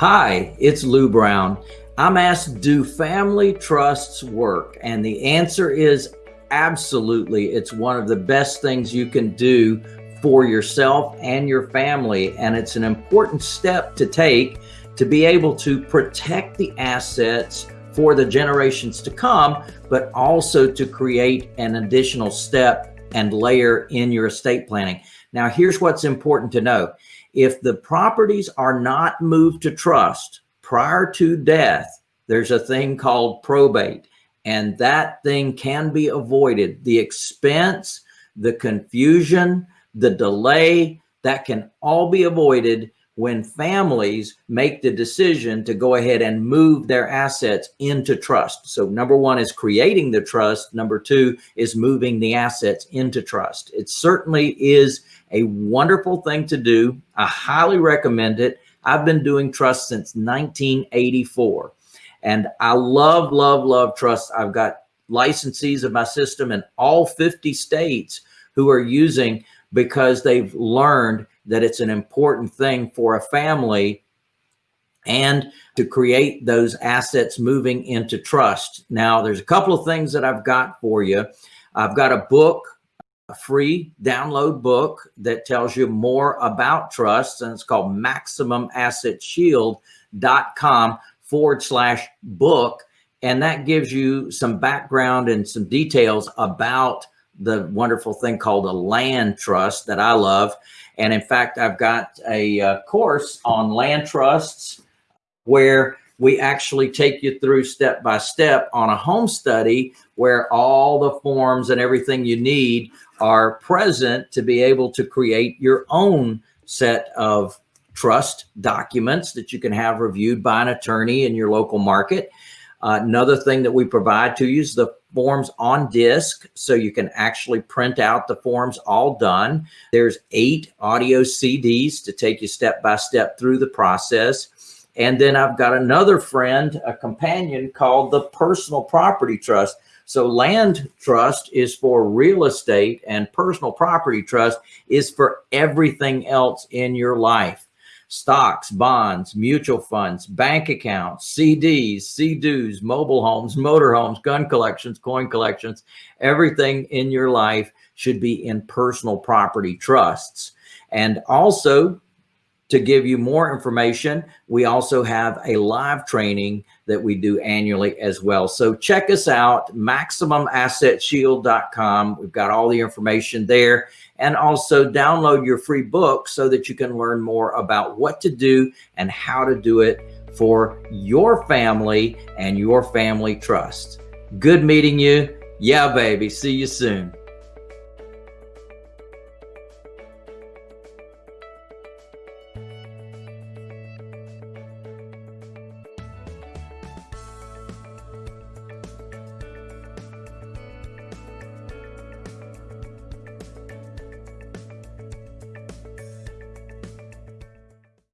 Hi, it's Lou Brown. I'm asked, do family trusts work? And the answer is absolutely. It's one of the best things you can do for yourself and your family. And it's an important step to take to be able to protect the assets for the generations to come, but also to create an additional step and layer in your estate planning. Now, here's what's important to know. If the properties are not moved to trust prior to death, there's a thing called probate and that thing can be avoided. The expense, the confusion, the delay, that can all be avoided when families make the decision to go ahead and move their assets into trust. So number one is creating the trust. Number two is moving the assets into trust. It certainly is a wonderful thing to do. I highly recommend it. I've been doing trust since 1984 and I love, love, love trust. I've got licensees of my system in all 50 states who are using because they've learned that it's an important thing for a family and to create those assets moving into trust. Now, there's a couple of things that I've got for you. I've got a book, a free download book that tells you more about trusts, and it's called MaximumAssetShield.com forward slash book. And that gives you some background and some details about the wonderful thing called a land trust that I love. And in fact, I've got a uh, course on land trusts where we actually take you through step by step on a home study where all the forms and everything you need are present to be able to create your own set of trust documents that you can have reviewed by an attorney in your local market. Uh, another thing that we provide to you is the forms on disk so you can actually print out the forms all done. There's eight audio CDs to take you step by step through the process. And then I've got another friend, a companion called the Personal Property Trust. So land trust is for real estate and personal property trust is for everything else in your life stocks, bonds, mutual funds, bank accounts, CDs, CDs, mobile homes, motorhomes, gun collections, coin collections, everything in your life should be in personal property trusts. And also to give you more information, we also have a live training that we do annually as well. So check us out, MaximumAssetShield.com. We've got all the information there and also download your free book so that you can learn more about what to do and how to do it for your family and your family trust. Good meeting you. Yeah, baby. See you soon.